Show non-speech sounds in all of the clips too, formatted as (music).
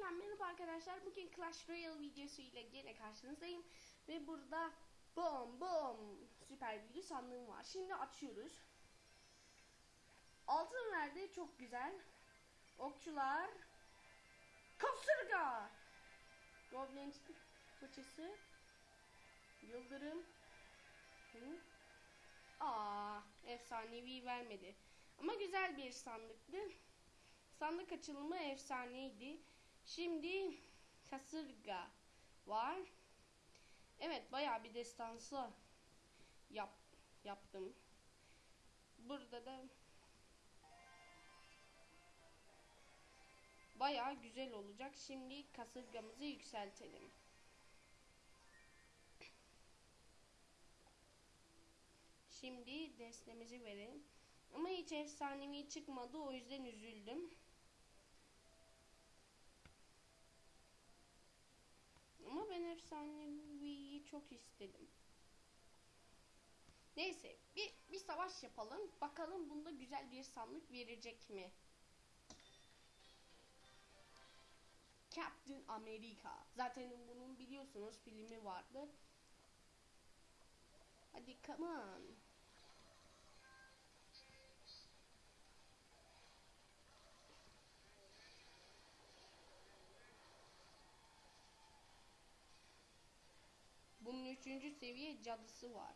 Tekrardan merhaba arkadaşlar. Bugün Clash Royale videosu ile gene karşınızdayım. Ve burada bom bom süper büyülü sandığım var. Şimdi açıyoruz. Altın verdi çok güzel. Okçular. Kasırga. Goblin fıçısı. Yıldırım. Hı? Aa, efsanevi vermedi. Ama güzel bir sandıktı. Sandık açılımı efsaneydi. Şimdi kasırga var. Evet bayağı bir destansı yap, yaptım. Burada da bayağı güzel olacak. Şimdi kasırgamızı yükseltelim. Şimdi destemizi verelim. Ama hiç efsanevi çıkmadı o yüzden üzüldüm. Ama ben efsaneviyi çok istedim. Neyse bir, bir savaş yapalım. Bakalım bunda güzel bir sandık verecek mi? Captain America. Zaten bunun biliyorsunuz filmi vardı. Hadi come on. Bunun üçüncü seviye cadısı var.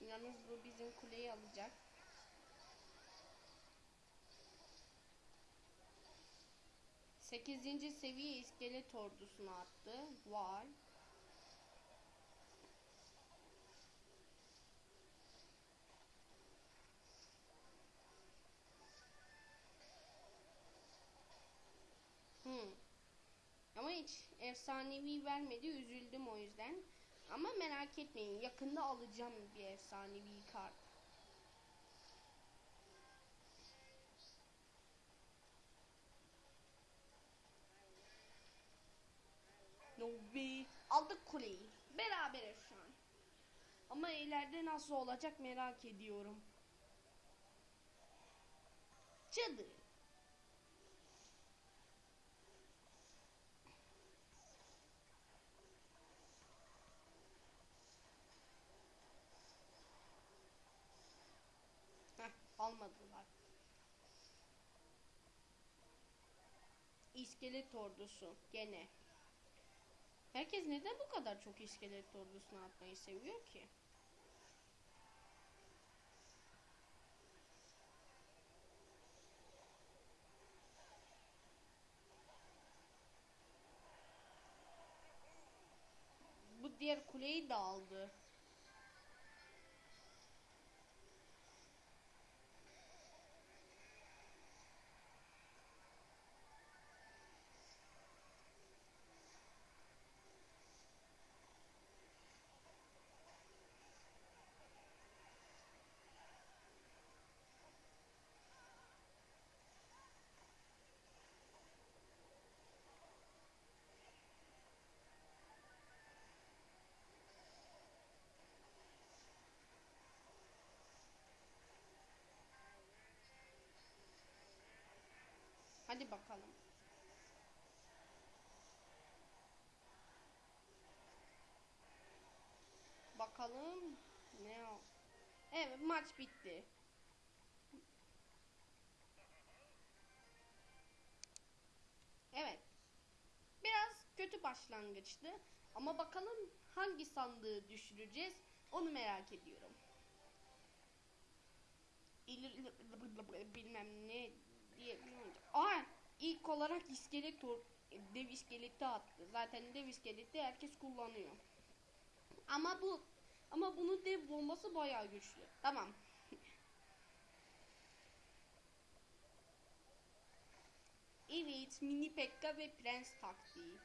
Yalnız bu bizim kuleyi alacak. Sekizinci seviye iskelet ordusunu attı. Var. Hmm. Ama hiç efsanevi vermedi. Üzüldüm o yüzden. Ama merak etmeyin. Yakında alacağım bir efsanevi kart. Be. Aldık kuleyi. Beraberiz şu an. Ama ileride nasıl olacak merak ediyorum. Cadı. Almadılar. İskelet ordusu gene. Herkes neden bu kadar çok iskelet ordusuna atmayı seviyor ki? Bu diğer kuleyi de aldı. Hadi bakalım. Bakalım ne o? Evet maç bitti. Evet. Biraz kötü başlangıçtı ama bakalım hangi sandığı düşüreceğiz onu merak ediyorum. İl- bilmem ne diye Aa ilk olarak iskelet or- dev iskeleti attı. Zaten dev iskeleti herkes kullanıyor. Ama bu ama bunun dev bombası bayağı güçlü. Tamam. (laughs) evet, mini Pekka ve prens taktiği.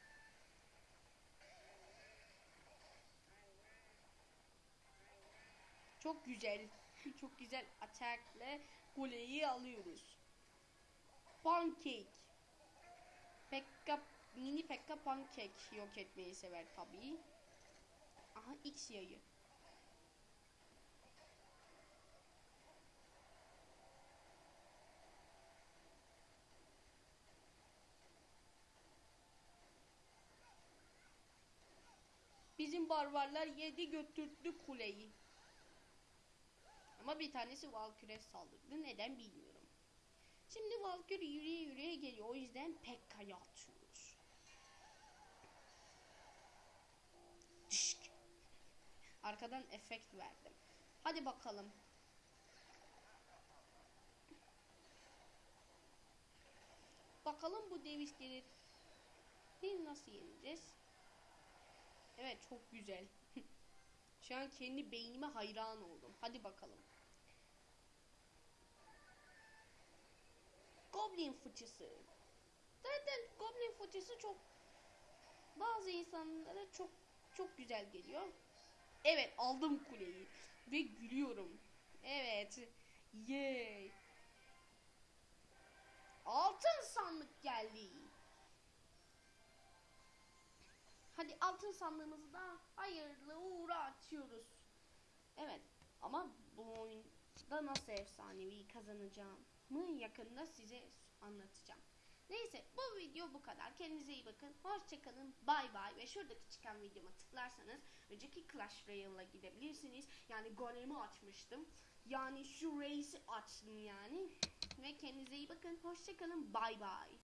Çok güzel. (laughs) Çok güzel atakla kuleyi alıyoruz. Pancake. Pekka, mini Pekka pankek yok etmeyi sever tabii. Aha X yayı. Bizim barbarlar yedi götürdü kuleyi. Ama bir tanesi Valkyrie saldırdı. Neden bilmiyorum. Şimdi Valkyrie yürüye yürüye geliyor. O yüzden Pekka'yı atıyoruz. Dışk. Arkadan efekt verdim. Hadi bakalım. Bakalım bu dev iskelet nasıl yeneceğiz? Evet çok güzel. (laughs) Şu an kendi beynime hayran oldum. Hadi bakalım. Goblin fıçısı. Zaten Goblin fıçısı çok bazı insanlara çok çok güzel geliyor. Evet aldım kuleyi ve gülüyorum. Evet. Yay. Altın sandık geldi. Hadi altın sandığımızı da hayırlı uğra açıyoruz. Evet ama bu oyunda nasıl efsanevi kazanacağımı yakında size anlatacağım. Neyse bu video bu kadar. Kendinize iyi bakın. Hoşçakalın. Bay bay. Ve şuradaki çıkan videoma tıklarsanız önceki Clash Royale'a gidebilirsiniz. Yani golemi açmıştım. Yani şu race'i açtım yani. Ve kendinize iyi bakın. Hoşçakalın. Bay bay.